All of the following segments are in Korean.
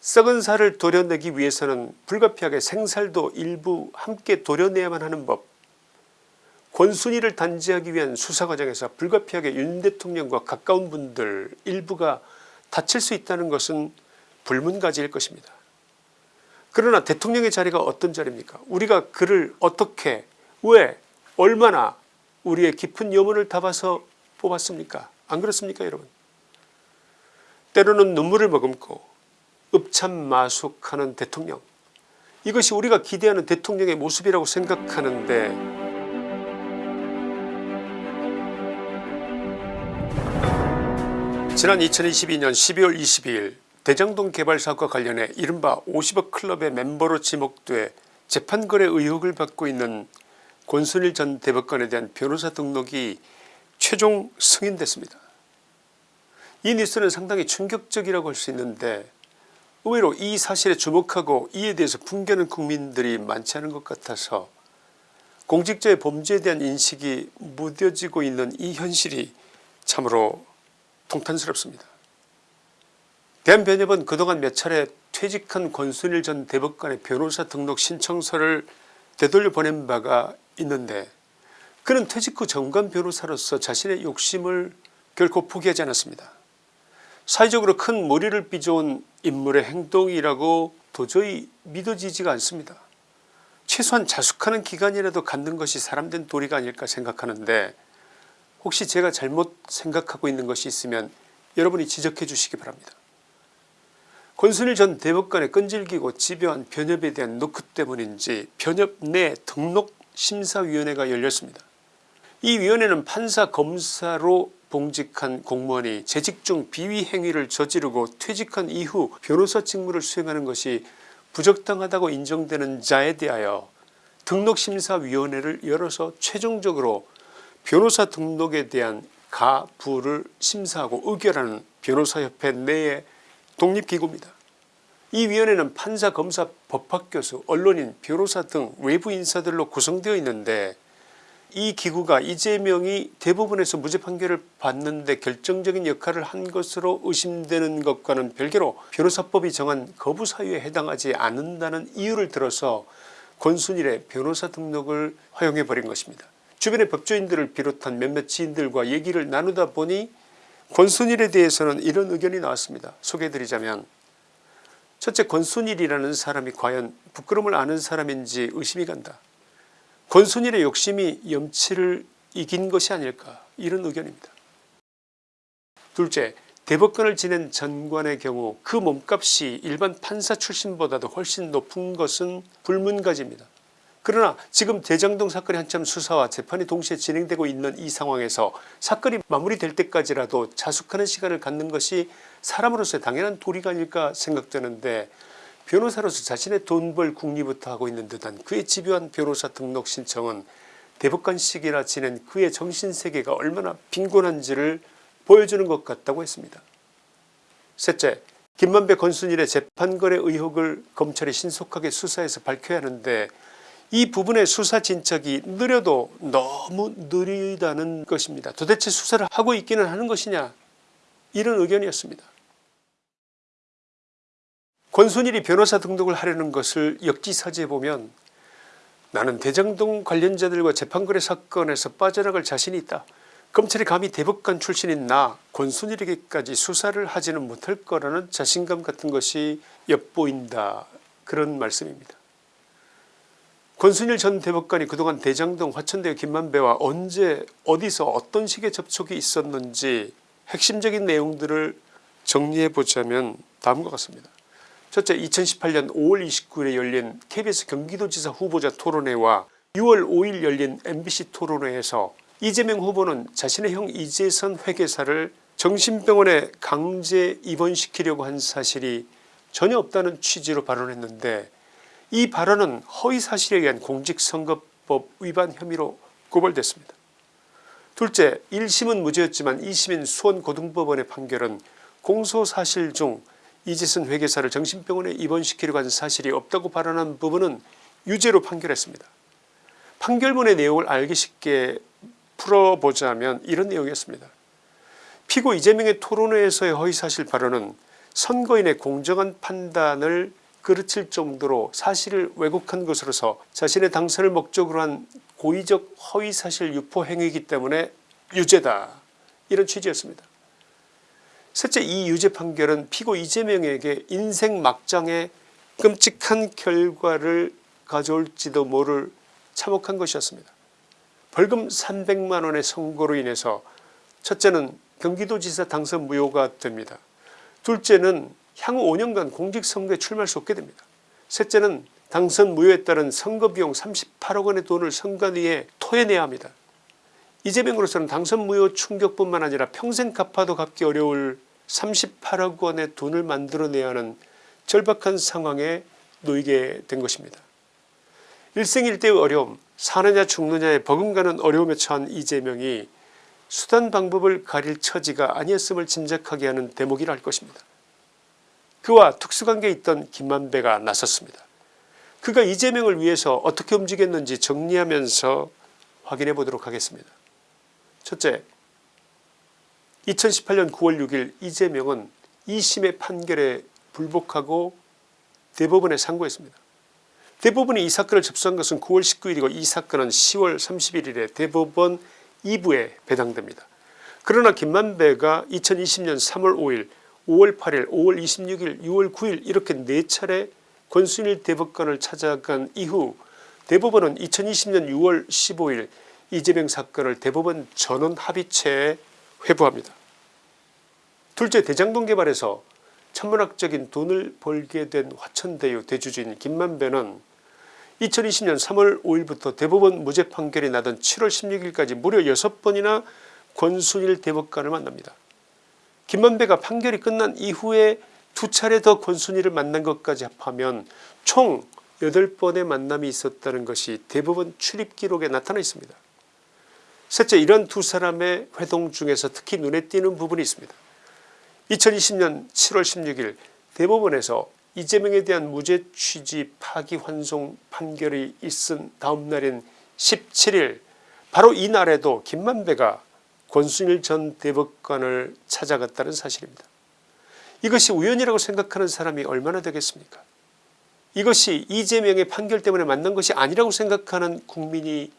썩은 살을 도려내기 위해서는 불가피하게 생살도 일부 함께 도려내야만 하는 법. 권순위를 단죄하기 위한 수사 과정에서 불가피하게 윤 대통령과 가까운 분들 일부가 다칠 수 있다는 것은 불문가지일 것입니다. 그러나 대통령의 자리가 어떤 자리입니까? 우리가 그를 어떻게 왜 얼마나 우리의 깊은 염원을 담아서 뽑았습니까? 안 그렇습니까 여러분? 때로는 눈물을 머금고 읍참마숙하는 대통령 이것이 우리가 기대하는 대통령의 모습이라고 생각하는데 지난 2022년 12월 22일 대장동 개발 사업과 관련해 이른바 50억 클럽의 멤버로 지목돼 재판거래 의혹을 받고 있는 권순일 전 대법관에 대한 변호사 등록이 최종 승인됐습니다. 이 뉴스는 상당히 충격적이라고 할 수 있는데 의외로 이 사실에 주목하고 이에 대해서 풍겨는 국민들이 많지 않은 것 같아서 공직자의 범죄에 대한 인식이 무뎌지고 있는 이 현실이 참으로 통탄스럽습니다. 대한변협은 그동안 몇 차례 퇴직한 권순일 전 대법관의 변호사 등록 신청서를 되돌려 보낸 바가 있는데 그는 퇴직 후 정관 변호사로서 자신의 욕심을 결코 포기하지 않았습니다. 사회적으로 큰 머리를 빚어온 인물의 행동이라고 도저히 믿어지지가 않습니다. 최소한 자숙하는 기간이라도 갖는 것이 사람된 도리가 아닐까 생각하는데 혹시 제가 잘못 생각하고 있는 것이 있으면 여러분이 지적해 주시기 바랍니다. 권순일 전 대법관의 끈질기고 집요한 변협에 대한 노크 때문인지 변협 내 등록 심사위원회가 열렸습니다. 이 위원회는 판사 검사로 봉직한 공무원이 재직 중 비위 행위를 저지르고 퇴직한 이후 변호사 직무를 수행하는 것이 부적당하다고 인정되는 자에 대하여 등록심사위원회를 열어서 최종적으로 변호사 등록에 대한 가부를 심사하고 의결하는 변호사협회 내의 독립기구입니다. 이 위원회는 판사 검사 법학교수 언론인 변호사 등 외부 인사들로 구성되어 있는데 이 기구가 이재명이 대부분에서 무죄 판결을 받는데 결정적인 역할을 한 것으로 의심되는 것과는 별개로 변호사법이 정한 거부 사유에 해당하지 않는다는 이유를 들어서 권순일의 변호사 등록을 허용해 버린 것입니다. 주변의 법조인들을 비롯한 몇몇 지인들과 얘기를 나누다 보니 권순일에 대해서는 이런 의견이 나왔습니다. 소개해드리자면 첫째 권순일이라는 사람이 과연 부끄러움을 아는 사람인지 의심이 간다. 권순일의 욕심이 염치를 이긴 것이 아닐까 이런 의견입니다. 둘째 대법관을 지낸 전관의 경우 그 몸값이 일반 판사 출신보다도 훨씬 높은 것은 불문가지입니다. 그러나 지금 대장동 사건이 한참 수사와 재판이 동시에 진행되고 있는 이 상황에서 사건이 마무리될 때까지라도 자숙하는 시간을 갖는 것이 사람으로서의 당연한 도리가 아닐까 생각되는데 변호사로서 자신의 돈 벌 국리부터 하고 있는 듯한 그의 집요한 변호사 등록 신청은 대법관식이라 지낸 그의 정신세계가 얼마나 빈곤한지를 보여주는 것 같다고 했습니다. 셋째 김만배 권순일의 재판거래 의혹을 검찰이 신속하게 수사해서 밝혀야 하는데 이 부분의 수사 진척이 느려도 너무 느리다는 것입니다. 도대체 수사를 하고 있기는 하는 것이냐 이런 의견이었습니다. 권순일이 변호사 등록을 하려는 것을 역지사지해 보면 나는 대장동 관련자들과 재판거래 사건에서 빠져나갈 자신이 있다. 검찰이 감히 대법관 출신인 나 권순일에게까지 수사를 하지는 못할 거라는 자신감 같은 것이 엿보인다 그런 말씀입니다. 권순일 전 대법관이 그동안 대장동 화천대 김만배와 언제 어디서 어떤 식의 접촉이 있었는지 핵심적인 내용들을 정리해보자면 다음과 같습니다. 첫째 2018년 5월 29일에 열린 KBS 경기도지사 후보자 토론회와 6월 5일 열린 MBC 토론회에서 이재명 후보는 자신의 형 이재선 회계사를 정신병원에 강제 입원시키려고 한 사실이 전혀 없다는 취지로 발언했는데 이 발언은 허위사실에 의한 공직선거법 위반 혐의로 고발됐습니다. 둘째 1심은 무죄였지만 2심인 수원고등법원의 판결은 공소사실 중 이재선 회계사를 정신병원에 입원시키려고 한 사실이 없다고 발언한 부분은 유죄로 판결했습니다. 판결문의 내용을 알기 쉽게 풀어보자면 이런 내용이었습니다. 피고 이재명의 토론회에서의 허위사실 발언은 선거인의 공정한 판단을 그르칠 정도로 사실을 왜곡한 것으로서 자신의 당선을 목적으로 한 고의적 허위사실 유포 행위이기 때문에 유죄다 이런 취지였습니다. 셋째 이 유죄 판결은 피고 이재명에게 인생 막장에 끔찍한 결과를 가져올지도 모를 참혹한 것이었습니다. 벌금 300만원의 선고로 인해서 첫째는 경기도지사 당선 무효가 됩니다. 둘째는 향후 5년간 공직선거에 출마할 수 없게 됩니다. 셋째는 당선 무효에 따른 선거비용 38억원의 돈을 선관위에 토해내야 합니다. 이재명으로서는 당선 무효 충격뿐만 아니라 평생 갚아도 갚기 어려울 38억 원의 돈을 만들어내야 하는 절박한 상황에 놓이게 된 것입니다. 일생일대의 어려움 사느냐 죽느냐에 버금가는 어려움에 처한 이재명이 수단 방법을 가릴 처지가 아니었음을 짐작하게 하는 대목이라 할 것입니다. 그와 특수관계에 있던 김만배가 나섰습니다. 그가 이재명을 위해서 어떻게 움직였는지 정리하면서 확인해 보도록 하겠습니다. 첫째 2018년 9월 6일 이재명은 2심의 판결에 불복하고 대법원에 상고했습니다. 대법원이 이 사건을 접수한 것은 9월 19일이고 이 사건은 10월 31일에 대법원 2부에 배당됩니다. 그러나 김만배가 2020년 3월 5일 5월 8일 5월 26일 6월 9일 이렇게 네 차례 권순일 대법관을 찾아간 이후 대법원은 2020년 6월 15일 이재명 사건을 대법원 전원 합의체에 회부합니다. 둘째 대장동 개발에서 천문학적인 돈을 벌게 된 화천대유 대주주인 김만배는 2020년 3월 5일부터 대법원 무죄 판결이 나던 7월 16일까지 무려 6번이나 권순일 대법관을 만납니다. 김만배가 판결이 끝난 이후에 두 차례 더 권순일을 만난 것까지 합하면 총 8번의 만남이 있었다는 것이 대법원 출입 기록에 나타나 있습니다. 셋째 이런 두 사람의 회동 중에서 특히 눈에 띄는 부분이 있습니다. 2020년 7월 16일 대법원에서 이재명에 대한 무죄 취지 파기환송 판결이 있은 다음 날인 17일 바로 이날에도 김만배가 권순일 전 대법관을 찾아갔다는 사실입니다. 이것이 우연이라고 생각하는 사람이 얼마나 되겠습니까 이것이 이재명의 판결 때문에 만난 것이 아니라고 생각하는 국민이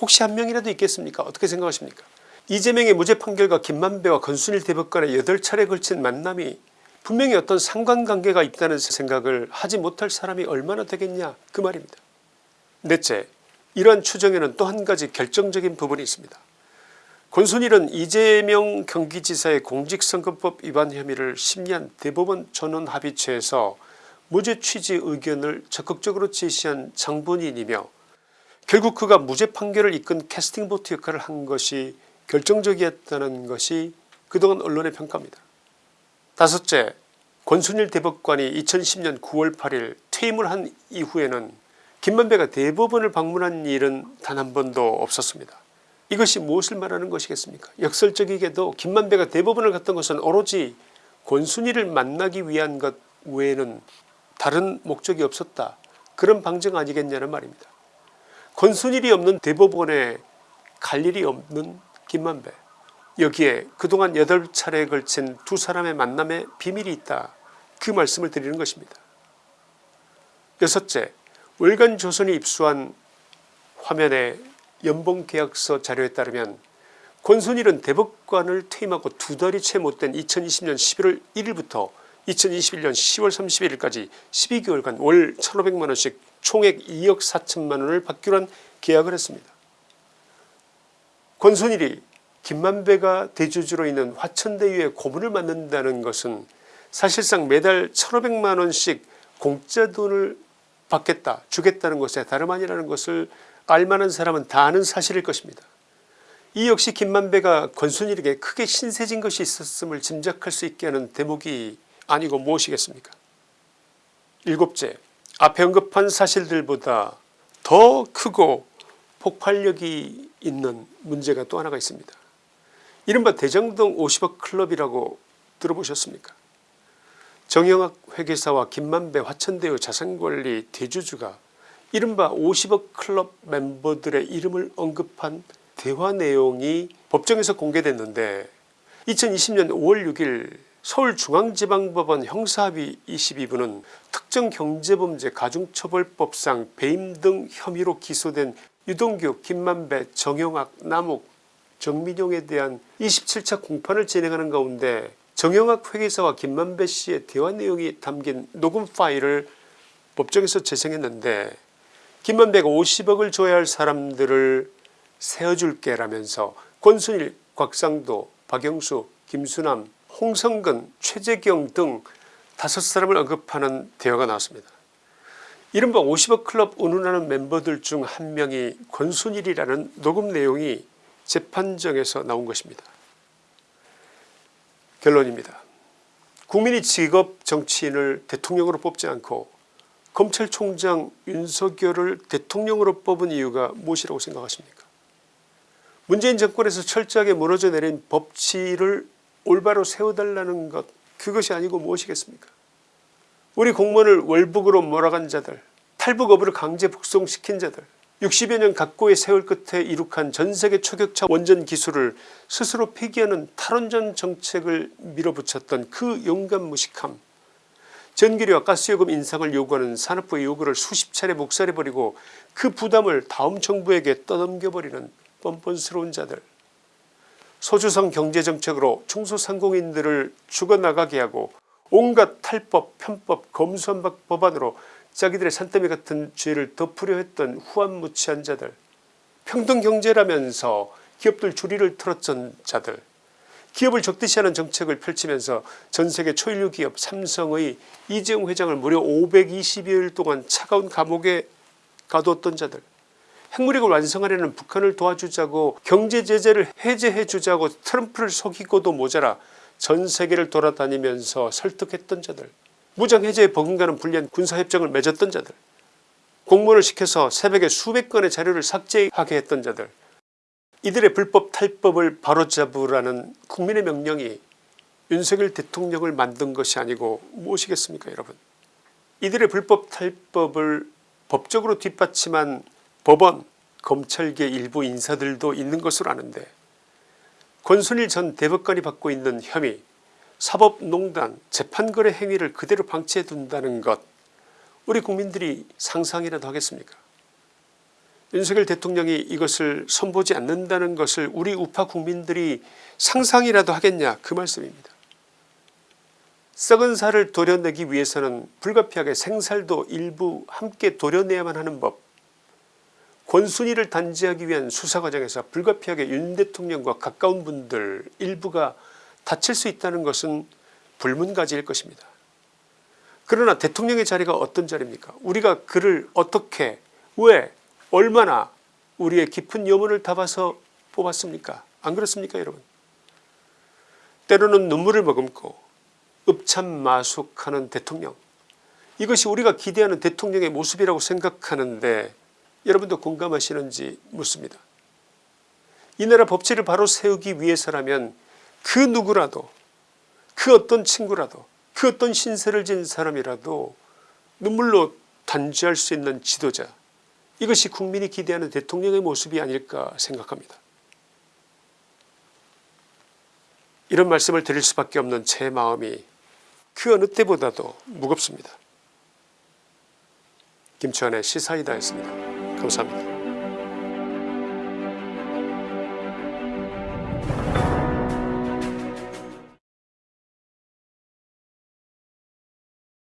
혹시 한 명이라도 있겠습니까 어떻게 생각하십니까 이재명의 무죄 판결과 김만배와 권순일 대법관의 8차례 걸친 만남이 분명히 어떤 상관관계가 있다는 생각을 하지 못할 사람이 얼마나 되겠냐 그 말입니다. 넷째 이러한 추정에는 또 한 가지 결정적인 부분이 있습니다. 권순일은 이재명 경기지사의 공직선거법 위반 혐의를 심리한 대법원 전원합의체에서 무죄 취지 의견을 적극적으로 제시한 장본인이며 결국 그가 무죄 판결을 이끈 캐스팅보트 역할을 한 것이 결정적이었다는 것이 그동안 언론의 평가입니다. 다섯째 권순일 대법관이 2010년 9월 8일 퇴임을 한 이후에는 김만배가 대법원을 방문한 일은 단 한 번도 없었습니다. 이것이 무엇을 말하는 것이겠습니까 역설적이게도 김만배가 대법원을 갔던 것은 오로지 권순일을 만나기 위한 것 외에는 다른 목적이 없었다 그런 방증 아니겠냐는 말입니다. 권순일이 없는 대법원에 갈 일이 없는 김만배 여기에 그동안 8차례에 걸친 두 사람의 만남에 비밀이 있다 그 말씀을 드리는 것입니다. 여섯째 월간 조선이 입수한 화면에 연봉계약서 자료에 따르면 권순일은 대법관을 퇴임하고 두 달이 채 못된 2020년 11월 1일부터 2021년 10월 31일까지 12개월간 월 1500만원씩 총액 2억 4천만 원을 받기로 한 계약을 했습니다. 권순일이 김만배가 대주주로 있는 화천대유의 고문을 맡는다는 것은 사실상 매달 1500만 원씩 공짜 돈을 받겠다 주겠다는 것에 다름 아니라는 것을 알만한 사람은 다 아는 사실일 것입니다. 이 역시 김만배가 권순일에게 크게 신세진 것이 있었음을 짐작할 수 있게 하는 대목이 아니고 무엇이겠습니까 일곱째 앞에 언급한 사실들보다 더 크고 폭발력이 있는 문제가 또 하나가 있습니다. 이른바 대장동 50억 클럽이라고 들어보셨습니까 정영학 회계사와 김만배 화천대유 자산관리 대주주가 이른바 50억 클럽 멤버들의 이름을 언급한 대화 내용이 법정에서 공개됐는데 2020년 5월 6일 서울중앙지방법원 형사합의 22부는 특정 경제범죄 가중처벌법상 배임 등 혐의로 기소된 유동규 김만배 정영학 남욱 정민용에 대한 27차 공판을 진행하는 가운데 정영학 회계사와 김만배 씨의 대화 내용이 담긴 녹음 파일을 법정에서 재생했는데 김만배가 50억을 줘야 할 사람들을 세워줄게 라면서 권순일 곽상도 박영수 김수남 홍성근 최재경 등 다섯 사람을 언급하는 대화가 나왔습니다. 이른바 50억 클럽 운운하는 멤버들 중 한 명이 권순일이라는 녹음 내용이 재판정에서 나온 것입니다. 결론입니다. 국민이 직업 정치인을 대통령으로 뽑지 않고 검찰총장 윤석열을 대통령으로 뽑은 이유가 무엇이라고 생각하십니까 문재인 정권에서 철저하게 무너져 내린 법치를 올바로 세워달라는 것 그것이 아니고 무엇이겠습니까? 우리 공무원을 월북으로 몰아간 자들 탈북어부를 강제 북송시킨 자들 60여 년 각고의 세월 끝에 이룩한 전세계 초격차 원전 기술을 스스로 폐기하는 탈원전 정책을 밀어붙였던 그 용감 무식함 전기료와 가스요금 인상을 요구하는 산업부의 요구를 수십 차례 묵살해버리고 그 부담을 다음 정부에게 떠넘겨버리는 뻔뻔스러운 자들 소주성 경제정책으로 중소상공인들을 죽어나가게 하고 온갖 탈법 편법 검수한박 법안으로 자기들의 산더미 같은 죄를 덮으려 했던 후한무치한 자들 평등경제라면서 기업들 주리를 틀었던 자들 기업을 적대시하는 정책을 펼치면서 전세계 초일류 기업 삼성의 이재용 회장을 무려 520여일 동안 차가운 감옥에 가두었던 자들 핵무력을 완성하려는 북한을 도와주자고 경제제재를 해제해 주자고 트럼프를 속이고도 모자라 전세계를 돌아다니면서 설득했던 자들 무장해제에 버금가는 불리한 군사협정을 맺었던 자들 공무원을 시켜서 새벽에 수백 건의 자료를 삭제하게 했던 자들 이들의 불법 탈법을 바로잡으라는 국민의 명령이 윤석열 대통령을 만든 것이 아니고 무엇이겠습니까 여러분? 이들의 불법 탈법을 법적으로 뒷받침한 법원 검찰계 일부 인사들도 있는 것으로 아는데 권순일 전 대법관이 받고 있는 혐의 사법농단 재판거래 행위를 그대로 방치해 둔다는 것 우리 국민들이 상상이라도 하겠습니까 윤석열 대통령이 이것을 선보지 않는다는 것을 우리 우파 국민들이 상상이라도 하겠냐 그 말씀입니다. 썩은 살을 도려내기 위해서는 불가피하게 생살도 일부 함께 도려내야만 하는 법 권순위를 단죄하기 위한 수사 과정에서 불가피하게 윤 대통령과 가까운 분들 일부가 다칠 수 있다는 것은 불문가지일 것입니다. 그러나 대통령의 자리가 어떤 자리입니까? 우리가 그를 어떻게 왜 얼마나 우리의 깊은 염원을 담아서 뽑았습니까? 안 그렇습니까 여러분? 때로는 눈물을 머금고 읍참마숙하는 대통령. 이것이 우리가 기대하는 대통령의 모습이라고 생각하는데 여러분도 공감하시는지 묻습니다. 이 나라 법치를 바로 세우기 위해서라면 그 누구라도 그 어떤 친구라도 그 어떤 신세를 진 사람이라도 눈물로 단죄할 수 있는 지도자 이것이 국민이 기대하는 대통령의 모습이 아닐까 생각합니다. 이런 말씀을 드릴 수밖에 없는 제 마음이 그 어느 때보다도 무겁습니다. 김치환의 시사이다였습니다. 감사합니다.